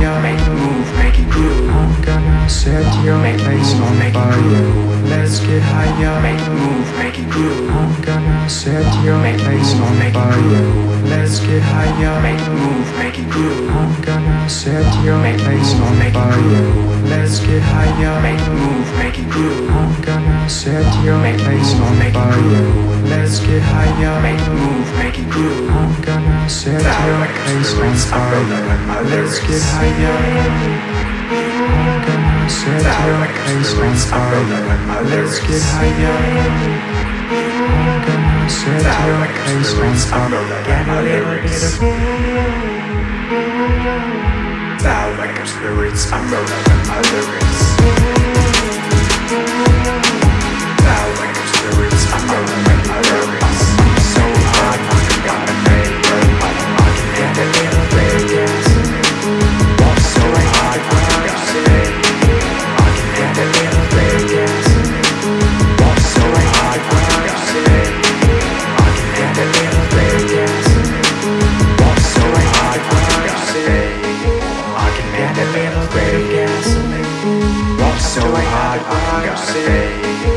your set your face on fire. Let's get higher. Make it move, make it groove. I'm gonna set your face on fire. Let's get higher. Make it move, make it groove. I'm gonna set your face on fire. Let's get higher. Make it move, make it groove. I'm gonna set your face on fire. Let's get higher. Make it move, make it groove. I'm gonna set your face on fire. Let's get higher set your face on fire Let's get higher set your face on fire Get a little bit of Thou like spirits, I'm rolling with my lyrics I gotta pay